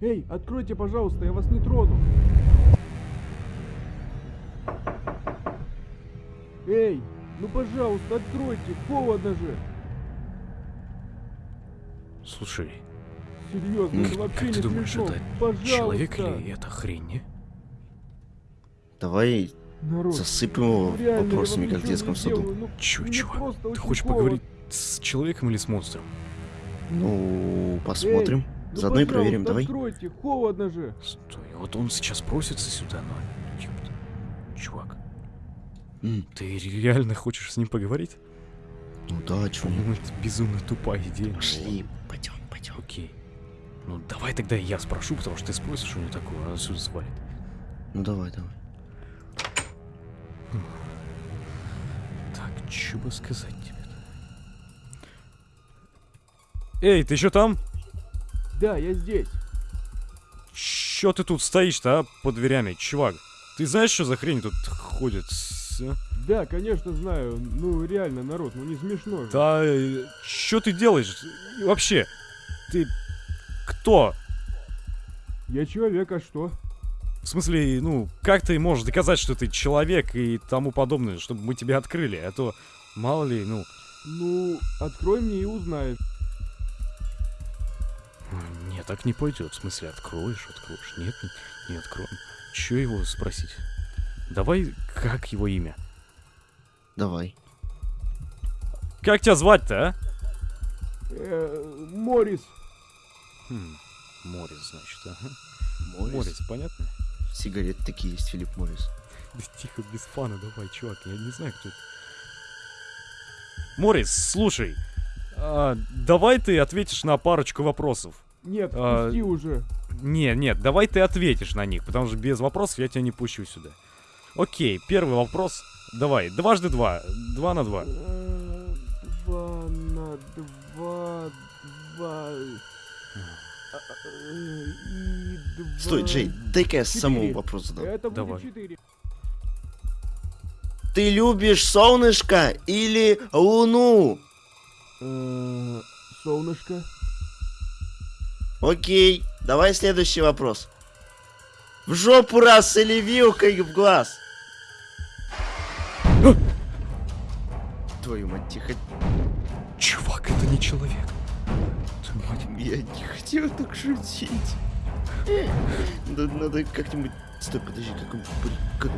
Эй, откройте, пожалуйста, я вас не трону. Эй, ну пожалуйста, откройте, холодно же. Слушай, Серьезно, м, это вообще как не ты думаешь, смешно. это Пожалуйста. человек или это хрень, не? Давай Народ, засыпем его реально, я вам вопросами, как в детском саду. делаю, ну, Чё, чувак, ты хочешь холодно. поговорить с человеком или с монстром? Ну, посмотрим. Ну, Заодно и проверим, давай. откройте, холодно же. Стой, вот он сейчас просится сюда, но... ёпта. Чувак, М, ты реально хочешь с ним поговорить? Ну да, чё. По-моему, это безумно тупая идея. Пошли, пойдем, пойдем. Окей. Ну давай тогда я спрошу, потому что ты спросишь у него такое, он отсюда свалит. Ну давай, давай. Так, что бы сказать тебе-то? Эй, ты еще там? Да, я здесь. Чё ты тут стоишь-то, а, под дверями, чувак? Ты знаешь, что за хрень тут ходит? а? Да, конечно, знаю. Ну, реально, народ, ну не смешно же. Да, э, что ты делаешь? И Вообще, ты кто? Я человек, а что? В смысле, ну, как ты можешь доказать, что ты человек и тому подобное, чтобы мы тебя открыли? А то, мало ли, ну... Ну, открой мне и узнаешь. Нет, так не пойдет. В смысле, откроешь, откроешь. Нет, не, не откроем. Че его спросить? Давай, как его имя? Давай. Как тебя звать-то, а? Э, Морис. Хм, Морис, значит, ага. Морис. Морис, понятно? Сигареты такие есть, Филипп Морис. Да тихо, без фана, давай, чувак, я не знаю, кто это. Морис, слушай, а, давай ты ответишь на парочку вопросов. Нет, А, пусти уже. Не, нет, давай ты ответишь на них, потому что без вопросов я тебя не пущу сюда. Окей, первый вопрос. Давай, дважды два. Два на два. Два на два, два. И два. Стой, Джей, дай-ка я самому вопрос задам. Это Давай. будет четыре. Ты любишь солнышко или луну? Э, Солнышко. Окей, давай следующий вопрос. В жопу раз или вилкой в глаз? Твою мать, тихо. Чувак, это не человек. Твою мать. Я не хотел так шутить. Надо, надо как-нибудь... Стой, подожди, как он... Как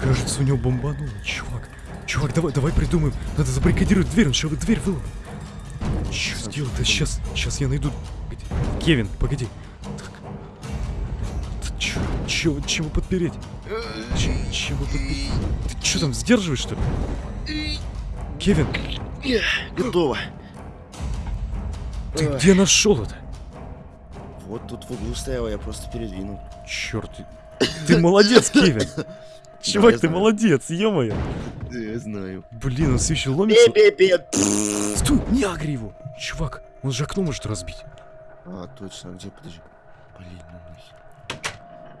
Кажется, у него бомбануло, чувак. Чувак, давай, давай придумаем. Надо забаррикадировать дверь, он сейчас дверь выломал. Что сделать-то? Сейчас, сейчас я найду... Погоди. Кевин, погоди. Чё, чего подпереть? Ч- чего подпереть? Ты что там, сдерживаешь, что ли? Кевин, Готово. ты Ой. где нашел это? Вот тут в углу стояла, я просто передвинул. Черт, ты молодец, Кевин. Чувак, ты знаю. молодец, ё-моё. Да, я знаю. Блин, он все еще ломится. Пе-пе-пе. Стой, не агри его. Чувак, он же окно может разбить. А, точно, где, подожди. Блин, ну нахер.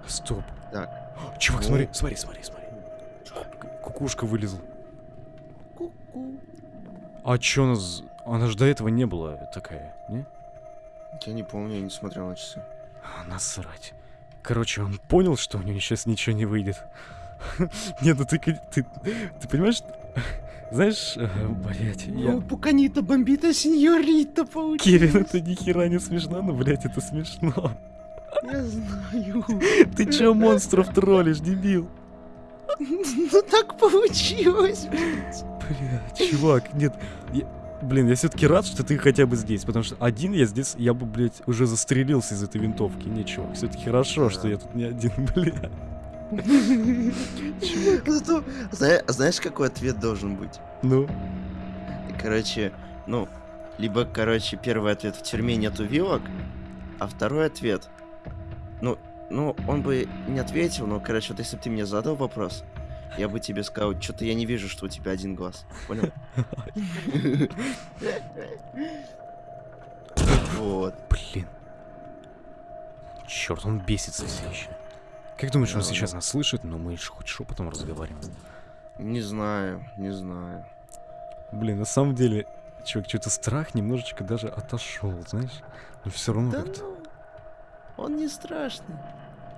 Стоп. Так. Чувак, Ну. смотри, смотри, смотри, смотри. Кукушка вылезла. Ку-ку. А чё у нас... Она же до этого не была такая, не? Я не помню, я не смотрел на часы. А, насрать. Короче, он понял, что у него сейчас ничего не выйдет. Нет, ну ты, ты, ты понимаешь, знаешь, блять, я... пуканита бомбита сеньорита получилось. Кирин, это ни хера не смешно, но, блять, это смешно. Я знаю. Ты чё монстров троллишь, дебил? Ну так получилось. Бля, чувак, нет. я- Блин, я все-таки рад, что ты хотя бы здесь, потому что один я здесь, я бы, блядь, уже застрелился из этой винтовки. Не, чувак, все-таки хорошо, что я тут не один, бля. Зато, знаешь, какой ответ должен быть? Ну, Короче, ну, либо, короче, первый ответ в тюрьме нету вилок, а второй ответ, ну, ну, он бы не ответил, но, короче, вот если бы ты мне задал вопрос, я бы тебе сказал, что-то я не вижу, что у тебя один глаз. Понял? Вот. блин. Черт, он бесится все еще. Как думаешь, он Да, сейчас нас слышит? Ну, мы ж хоть шепотом разговариваем. Не знаю, не знаю. Блин, на самом деле, чувак, что-то страх немножечко даже отошел, знаешь? Но все равно Да как-то. ну, Он не страшный.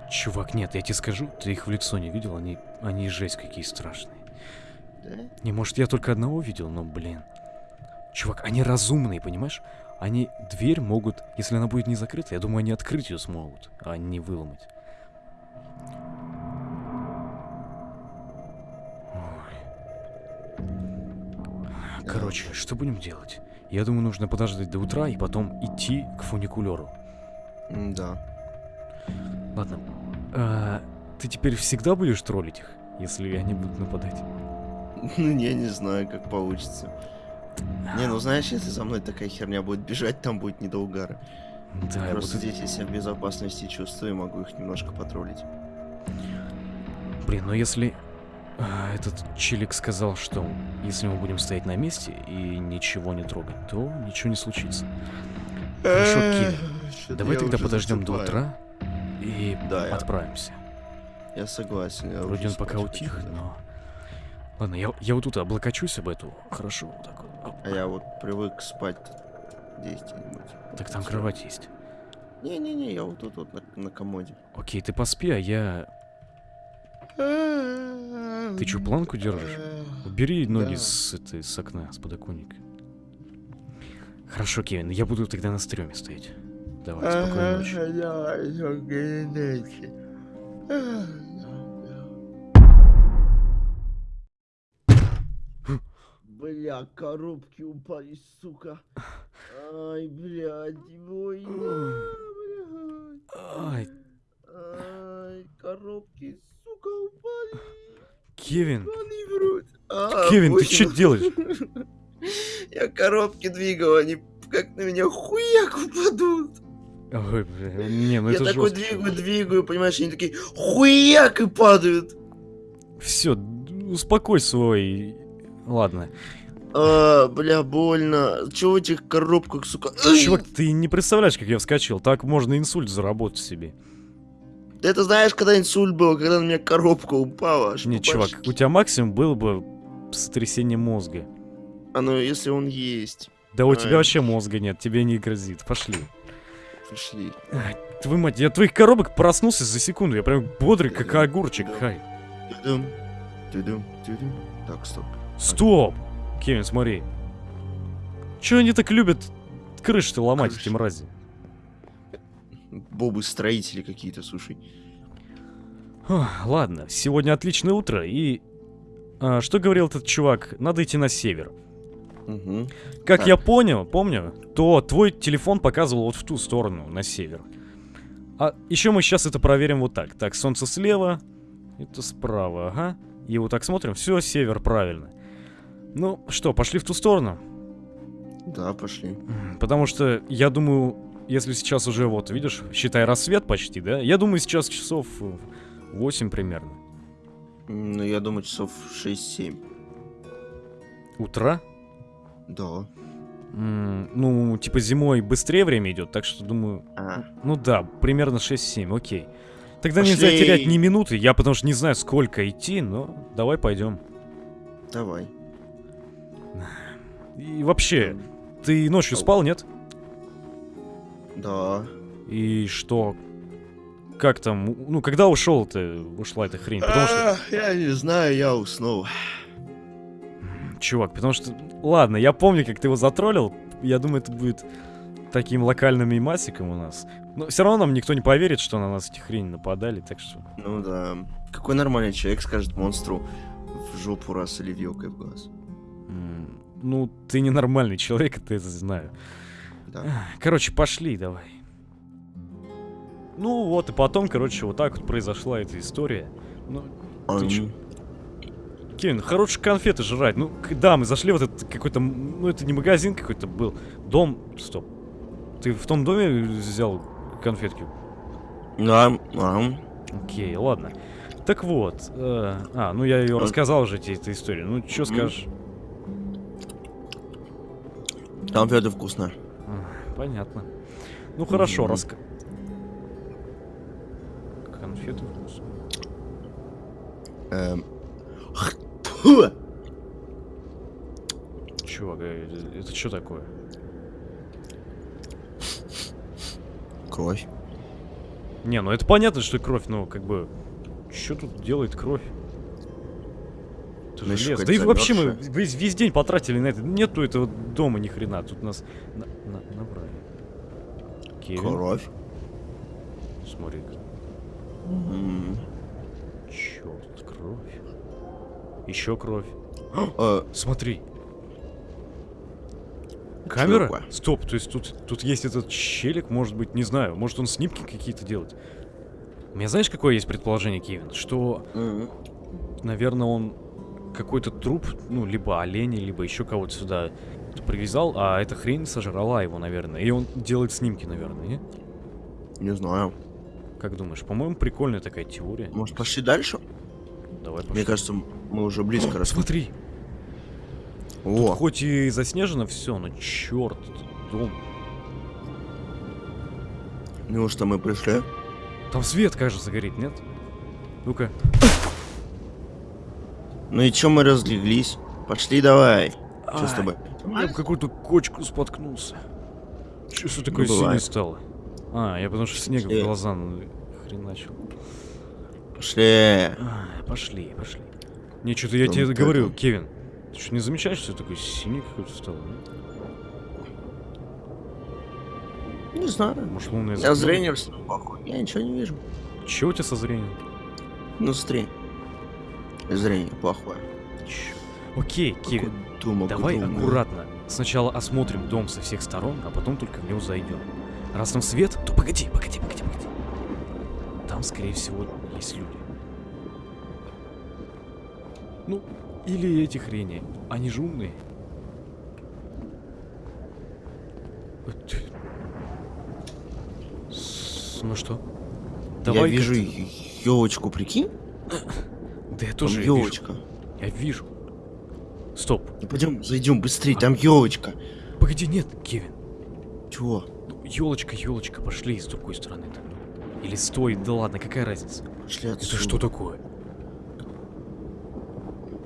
Чувак, нет, я тебе скажу, ты их в лицо не видел, они, они жесть какие страшные. Да? Не, может, я только одного видел, но, блин. Чувак, они разумные, понимаешь? Они дверь могут, если она будет не закрыта, я думаю, они открыть ее смогут, а не выломать. Короче, что будем делать? Я думаю, нужно подождать до утра и потом идти к фуникулеру. Да. Ладно. А, ты теперь всегда будешь троллить их, если они будут нападать? Ну, я не знаю, как получится. Не, ну знаешь, если за мной такая херня будет бежать, там будет не до угара. Да, Просто буду... здесь я себя в безопасности чувствую и могу их немножко потроллить. Блин, ну если а, этот челик сказал, что если мы будем стоять на месте и ничего не трогать, то ничего не случится. Хорошо, Кир, Чё-то Давай я тогда подождем до утра и Да, я- отправимся. Я согласен. я Вроде он пока утих, хочу, да. но... Ладно, я, я вот тут облокочусь об эту. Хорошо, вот так вот. А я вот привык спать здесь где-нибудь. Так там кровать есть. Не-не-не, я вот тут вот на, на комоде. Окей, ты поспи, а я... Ты чё, планку держишь? Убери ноги Да. с, этой, с окна, с подоконника. Хорошо, Кевин, я буду тогда на стреме стоять. Давай, спокойной ночи. Бля, коробки упали, сука. Ай, блядь, ой, Ай, Ай, коробки, сука, упали. Кевин, Они врут. А, Кевин, ты что делаешь? Я коробки двигал, они как на меня хуяк упадут. Ой, бля, не, ну я это такой жестко. двигаю, двигаю, понимаешь, они такие хуяк и падают. Все, успокой свой... Ладно. А, бля, больно. Чего в этих коробках, сука? Чувак, ты не представляешь, как я вскочил. Так можно инсульт заработать себе. Ты это знаешь, когда инсульт был, когда на меня коробка упала? аж Нет, чувак, башке? у тебя максимум было бы сотрясение мозга. А ну, если он есть. Да у Ай. тебя вообще мозга нет, тебе не грозит. Пошли. Пришли. Ай, твою мать, я твоих коробок проснулся за секунду. Я прям бодрый, как огурчик. Хай. Так, стоп. Стоп! Кевин, смотри. Чё они так любят крыши-то ломать, эти Крыши. мрази? Бобы-строители какие-то, слушай. Ладно, сегодня отличное утро, и... а, что говорил этот чувак? Надо идти на север. Угу. Как Так. я понял, помню, то твой телефон показывал вот в ту сторону, на север. А еще мы сейчас это проверим вот так. Так, солнце слева, это справа, ага. И вот так смотрим, все, север, правильно. Ну, что, пошли в ту сторону? Да, пошли. Потому что, я думаю, если сейчас уже, вот, видишь, считай, рассвет почти, да? Я думаю, сейчас часов 8 примерно. М, Ну, я думаю, часов 6-7. Утра? Да. М, Ну, типа зимой быстрее время идет, так что думаю, А, Ну да, примерно 6-7, окей. Тогда нельзя Пошли. терять ни минуты, я потому что не знаю, сколько идти, но давай пойдем. давай. И вообще, ты ночью спал, нет? Да. И что? Как там? Ну, когда ушел ты, ушла эта хрень? Потому что, Я не знаю, я уснул. Чувак, потому что, ладно, я помню, как ты его затроллил. Я думаю, это будет таким локальным мимасиком у нас. Но все равно нам никто не поверит, что на нас эти хрени нападали, так что... Ну да. Какой нормальный человек скажет монстру в жопу раз или вилкой в глаз? Ну, ты ненормальный человек, это я знаю. Да. Короче, пошли давай. Ну вот, и потом, короче, вот так вот произошла эта история. Ну, Ам, чё? Кевин, хорошие конфеты жрать. Ну, да, мы зашли в этот какой-то... Ну, это не магазин какой-то был. Дом... Стоп. Ты в том доме взял конфетки? ам, ам. Окей, ладно. Так вот. э, а, ну я ее А. рассказал уже тебе эту историю. Ну, что скажешь? Конфеты вкусно. Понятно. Ну, хорошо, Мгм. раска... Конфеты вкусные. Эм. Чувак, э, это что такое? Кровь. Не, ну это понятно, что кровь, но как бы... Что тут делает кровь? Это Ну, же лес. Да и вообще мы весь, весь день потратили на это. Нету этого дома ни хрена. Тут нас на- на-. Кевин, Кровь. смотри-ка. М. Черт, кровь. Еще кровь. Смотри. Камера? Стоп, то есть тут, тут есть этот челик, может быть, не знаю, может он снимки какие-то делает. У меня знаешь, какое есть предположение, Кевин? Что, наверное, он какой-то труп, ну, либо оленя, либо еще кого-то сюда привязал, а эта хрень сожрала его, наверное. И он делает снимки, наверное, не? Не знаю. Как думаешь? По-моему, прикольная такая теория. Может, пошли дальше? Давай пошли. Мне кажется, мы уже близко росли. Смотри, О, хоть и заснежено все, но черт, дом. неужто мы пришли? Там свет, кажется, горит, нет? Ну-ка. Ну и чё мы разлеглись? Пошли давай. Что с тобой? Я в какую-то кочку споткнулся. Че все такое синее бывает. стало? А, я потому что снега в глаза хреначил. Пошли. Ай, пошли, пошли. Не, что-то я тебе говорю. Кевин. Ты что, не замечаешь, что такой синий какой-то стал? а? Не знаю. Может, лунное Я зрение плохое. Я ничего не вижу. Чего у тебя со зрением? Ну, смотри. Зрение плохое. Чё? Окей, Кевин, Думал, давай аккуратно. Сначала осмотрим дом со всех сторон, а потом только в него зайдем. Раз там свет, то погоди, погоди, погоди, погоди. Там, скорее всего, есть люди. Ну, или эти хрени. Они же умные. Ну что? Я Давай вижу как-то- елочку, прикинь? Да я тоже вижу. елочка. Я вижу. Стоп. Ну пойдем, зайдем быстрее, там елочка. Погоди, нет, Кевин. Чего? Елочка, елочка, пошли с другой стороны. -то. Или стой, да ладно, какая разница? Пошли Это отсюда. что такое?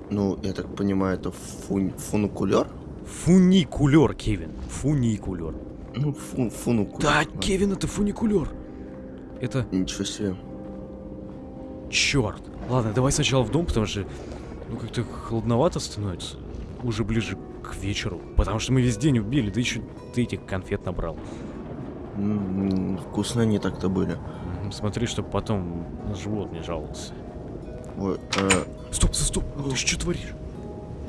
Ну, я так понимаю, это фун... фуникулер? Фуникулер, Кевин. Фуникулер. Ну, фун... фуникулер. Да, ладно. Кевин, это фуникулер. Это Ничего себе. черт. Ладно, давай сначала в дом, потому что ну как-то холодновато становится. Уже ближе к вечеру. Потому что мы весь день убили, да еще ты этих конфет набрал. М, Вкусно они так-то были. Смотри, чтобы потом на живот не жаловался. Ой, э, Стоп, стоп, стоп, ты что творишь?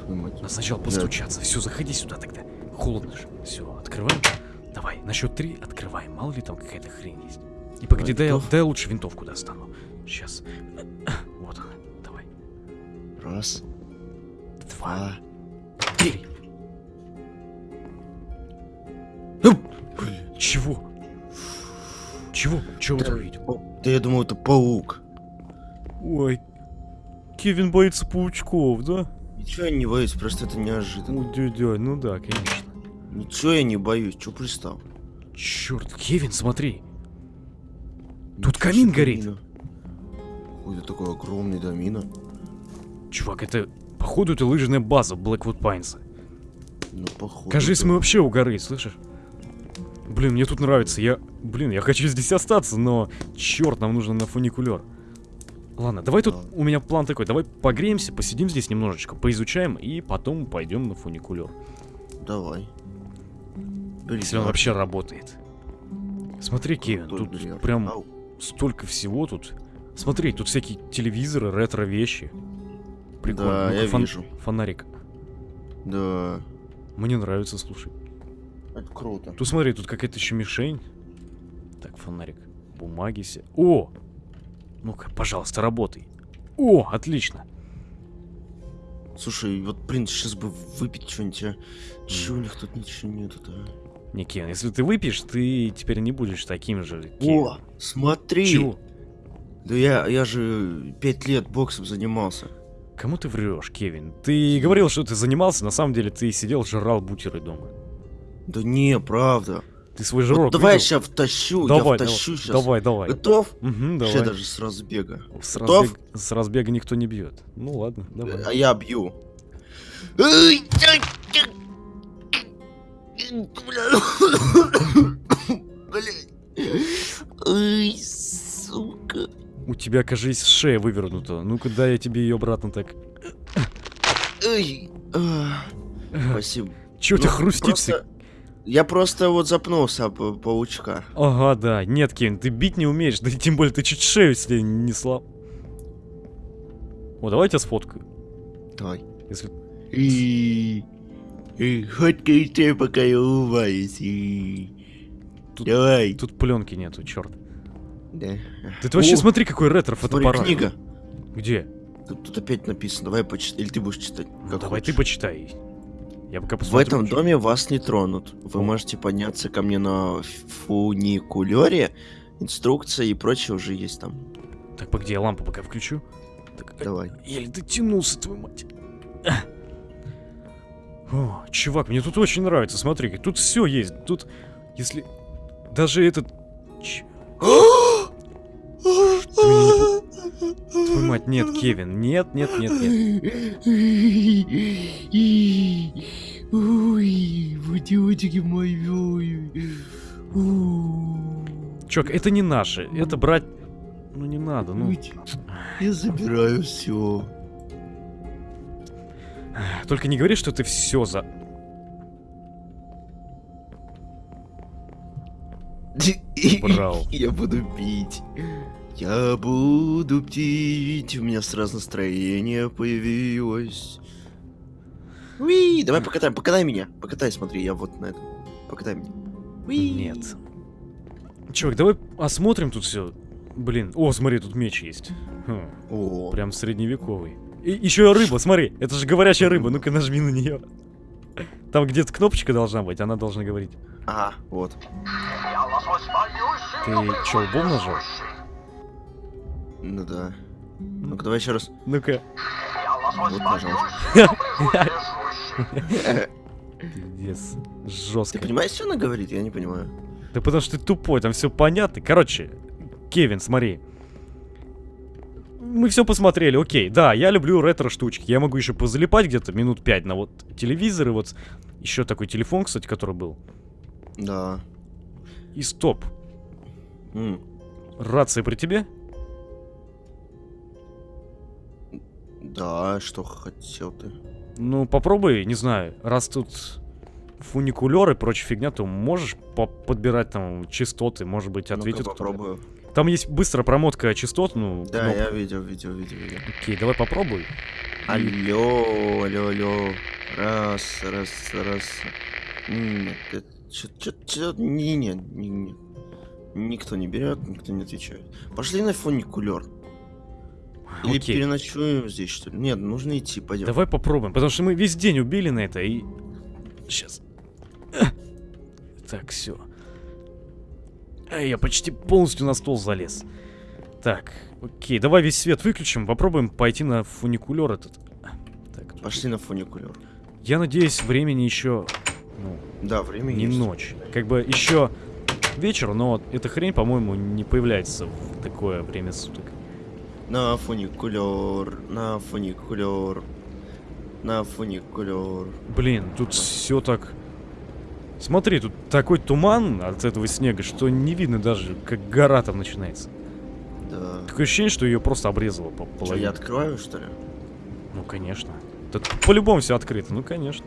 Надо сначала постучаться. Все, заходи сюда тогда. Холодно же. Все, открываем. Давай, на счет три открываем. Мало ли там какая-то хрень есть. И погоди, дай, готов? дай я лучше винтовку достану. Сейчас. Вот она. Раз, Два. Три. Ну, Чего? Чего? Чего ты увидел? Да я думал, это паук. Ой. Кевин боится паучков, да? Ничего я не боюсь, просто это неожиданно. Ну, дядя, ну да, конечно. Ничего я не боюсь, чё пристал? Черт, Кевин, смотри. Тут Ничего камин горит. Какой-то такой огромный домина. Чувак, это, походу, это лыжная база Blackwood Pines. Ну, походу. Кажись, мы вообще у горы, слышишь? Блин, мне тут нравится. Я, блин, я хочу здесь остаться, но черт, нам нужно на фуникулер. Ладно, давай тут, у меня план такой, давай погреемся, посидим здесь немножечко, поизучаем и потом пойдем на фуникулер. Давай. Блин, Если он вообще работает. Смотри, Кевин, тут бред. прям Ау. столько всего тут. Смотри, тут всякие телевизоры, ретро-вещи. Прикольно. Да, Ну-ка, я фон- вижу. Фонарик. Да. Мне нравится, слушай. Это круто. Тут смотри, тут какая-то еще мишень. Так, фонарик. Бумаги все. О! Ну-ка, пожалуйста, работай. О, отлично. Слушай, вот, блин, сейчас бы выпить что-нибудь, а? Чего у них тут ничего нету-то? а? Не, Кен, если ты выпьешь, ты теперь не будешь таким же. Кен. О, смотри! Чего? Да я, я же пять лет боксом занимался. Кому ты врешь, Кевин? Ты говорил, что ты занимался, на самом деле ты сидел, жрал бутеры дома. Да не, правда. Ты свой Вот жирок давай я сейчас втащу, Давай, я втащу сейчас. Давай, давай. Готов? Вообще давай. даже с разбега. С, Готов? разбег- с разбега никто не бьет. Ну ладно, давай. А я бью. Эй, ай, ай, У тебя, кажись, шея вывернута. Ну-ка, дай я тебе ее обратно так. А, Спасибо. Че у тебя Ну, просто- Я просто вот запнулся об паучка. Ага, да. Нет, Кевин, ты бить не умеешь. Да и тем более ты чуть шею себе не слал. О, давай я тебя сфоткаю. Давай. Если... И... И фоткайте, пока я улыбаюсь. Тут- Давай. Тут пленки нету, черт. Да. Да ты вообще О, смотри, какой ретро Смотри, фотоаппарат. книга. Где? Тут, тут опять написано. Давай почитай. Или ты будешь читать? Ну, давай ты почитай. Я пока В посмотрю. этом доме вас не тронут. Вы можете подняться ко мне на фуникулере. Инструкция и прочее уже есть там. Так, погоди, я лампу пока включу. Так, э, Давай. еле дотянулся, твою мать. О, чувак, мне тут очень нравится, смотри, тут все есть. Тут, если... Даже этот... Ч- Твою мать, нет, Кевин, нет, нет, нет, нет. Ой, водички мои. Чувак, это не наше, это брать... Ну не надо, ну... Я забираю все. Только не говори, что ты все за... Браво. Я буду пить. Я буду пить. У меня сразу настроение появилось. Уи, давай покатаем, покатай меня. Покатай, смотри, я вот на этом. Покатай меня. Уи. Нет. Чувак, давай осмотрим тут все. Блин, о, смотри, тут меч есть. Хм, О, прям средневековый. И еще рыба, смотри, это же говорящая рыба, ну-ка нажми на нее. Там где-то кнопочка должна быть, она должна говорить. ага, вот. Ты че, лбом нажал? Ну да. Ну-ка, давай еще раз. Ну-ка. Вот, пожалуйста. Пиздец. Ты Жестко. понимаешь, что она говорит? Я не понимаю. Да потому что ты тупой, там все понятно. Короче, Кевин, смотри. Мы все посмотрели, окей. Да, я люблю ретро-штучки. Я могу еще позалипать где-то минут пять на вот телевизор и вот еще такой телефон, кстати, который был. Да. И стоп. Рация при тебе? Да, что хотел ты? Ну, попробуй, не знаю, раз тут фуникулер и прочая фигня, то можешь по- подбирать там частоты, может быть, ответит кто-то. попробую. Там есть быстрая промотка частот, ну, Да, кноп- я видел, видел, видел, видел. Окей, давай попробуй. Алло, алло, алло. Раз, раз, раз. Нет, это чё, не, не, не, не. Никто не берет, никто не отвечает. Пошли на фуникулер. Или Окей. переночуем здесь, что ли? Нет, нужно идти, пойдем. Давай попробуем, потому что мы весь день убили на это и... Сейчас. Так, все. Я почти полностью на стол залез. Так, окей, давай весь свет выключим, попробуем пойти на фуникулер этот. Так, тут- Пошли на фуникулер. Я надеюсь, времени еще... Ну, Да, время не есть. ночь. Как бы еще вечер, но эта хрень, по-моему, не появляется в такое время суток. На фуникулер, на фуникулер, на фуникулер. Блин, тут все так... Смотри, тут такой туман от этого снега, что не видно даже, как гора там начинается. Да. Такое ощущение, что ее просто обрезало по Что, половине. я открою, что ли? Ну, конечно. Тут по-любому все открыто, ну, конечно.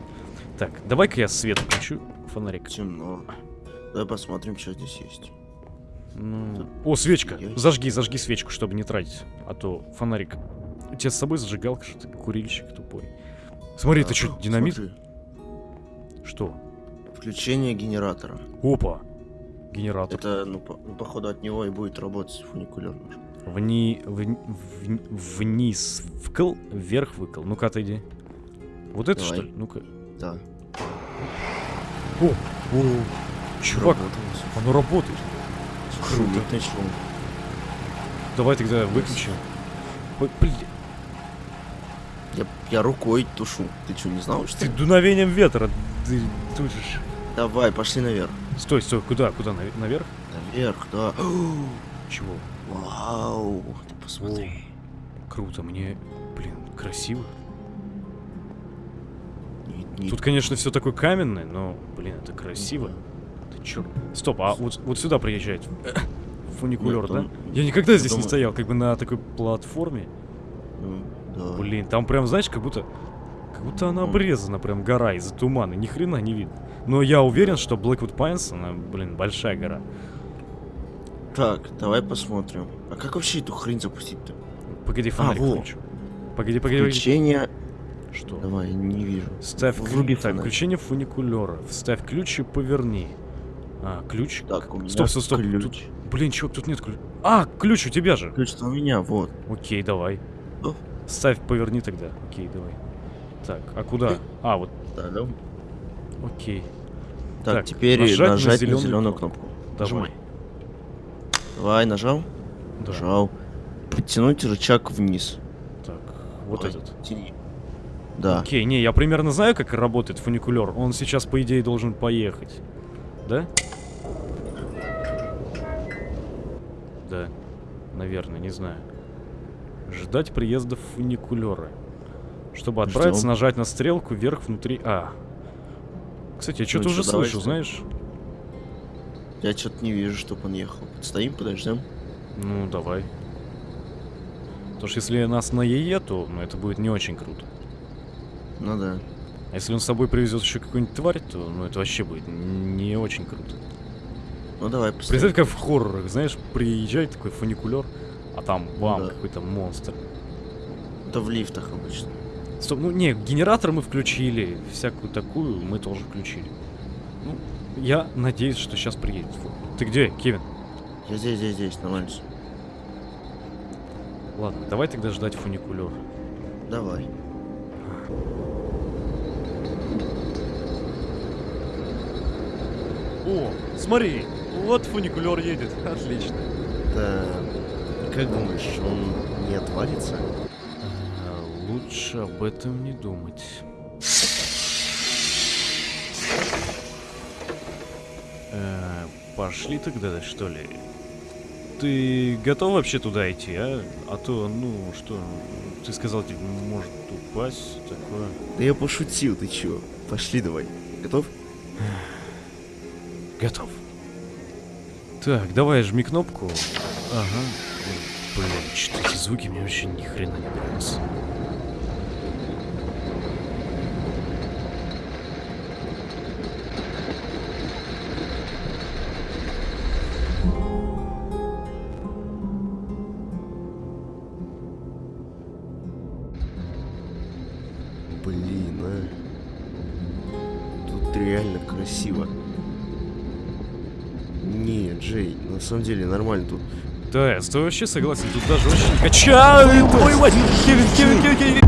Так, давай-ка я свет включу, фонарик. Темно. Давай посмотрим, что здесь есть. Ну... О, свечка! Есть. Зажги, зажги свечку, чтобы не тратить. А то фонарик... У тебя с собой зажигалка, что ты курильщик тупой. Смотри, Да. ты что, динамит? Смотри, Что? Включение генератора. Опа! Генератор. Это, ну, по- ну, походу, от него и будет работать фуникулер наш. Вни... вни- вни- Вниз вкл, вверх выкл. Ну-ка, отойди. Вот это Давай. что ли? Ну-ка. Да. О, чувак, Работает. оно работает. Круто. Шумит шум. Давай тогда выключим. Ой, Блин, Я, я рукой тушу. Ты что, не знал, что ты дуновением ветра ты тушишь. Давай, пошли наверх. Стой, стой, куда, куда, наве- наверх? Наверх, да. Чего? Вау, ты посмотри. Круто, мне, блин, красиво. Не- не- Тут, конечно, все такое каменное, но, блин, это красиво. Ты чё? Стоп, а вот, вот сюда приезжает. Фуникулер, Нет, да? Я никогда здесь не думаю- стоял, как бы на такой платформе. Ну, да. Блин, там прям, знаешь, как будто... Как будто она М. обрезана, прям гора из-за тумана, ни хрена не видно. Но я уверен, что Blackwood Pines, она, блин, большая гора. Так, давай посмотрим. А как вообще эту хрень запустить-то? Погоди, фонарик во. включу. Погоди, погоди. Включение... Что? Давай, не вижу. Ставь ключ. Так, включение фуникулера. Вставь ключ и поверни. А, ключ? Так, у меня Стоп, стоп, стоп. ключ. Тут- Блин, чувак, тут нет ключа. А, ключ у тебя же. Ключ у меня, вот. Окей, давай. О. Ставь, поверни тогда. Окей, давай. Так, а куда? Э. А, вот, Да, да. окей. Так, Так, теперь нажать нажать, на на зелёную зеленую кнопку. кнопку. Давай. Нажимай. Давай, нажал? Да. Нажал. Подтянуть рычаг вниз. Так, вот Ой, этот. Тяни. Да. Окей, не, я примерно знаю, как работает фуникулер. Он сейчас, по идее, должен поехать. Да? Да. Наверное, не знаю. Ждать приезда фуникулера. Чтобы отправиться, Ждём. нажать на стрелку вверх внутри А. Кстати, я что-то чё, уже давай слышу, знаешь? Я что-то не вижу, чтобы он ехал. Стоим, подождем. Ну, давай. Потому что если нас на ЕЕ, то ну, это будет не очень круто. Ну да. А если он с собой привезет еще какую-нибудь тварь, то ну это вообще будет не очень круто. Ну давай, поставим. Представь, как в хоррорах, знаешь, приезжает такой фуникулер, а там бам, да. какой-то монстр. Это в лифтах обычно. Стоп, ну не, генератор мы включили, всякую такую мы тоже включили. Ну, я надеюсь, что сейчас приедет. Ты где, Кевин? Я здесь, здесь, здесь, нормально. Ладно, давай тогда ждать фуникулер. Давай. О, смотри, вот фуникулер едет, отлично. Да. Как думаешь, он не отвалится? А, Лучше об этом не думать. Э, Пошли тогда, что ли? Ты готов вообще туда идти, а? А то, ну, что, ты сказал, типа, может упасть, такое. Да я пошутил, ты чё? Пошли давай. Готов? Готов. Так, давай жми кнопку. Ага. Блин, что эти звуки мне вообще ни хрена не нравятся. Самом деле нормально тут. Да, я с тобой вообще согласен, тут даже очень качает. Твою мать! Кевин, Кевин,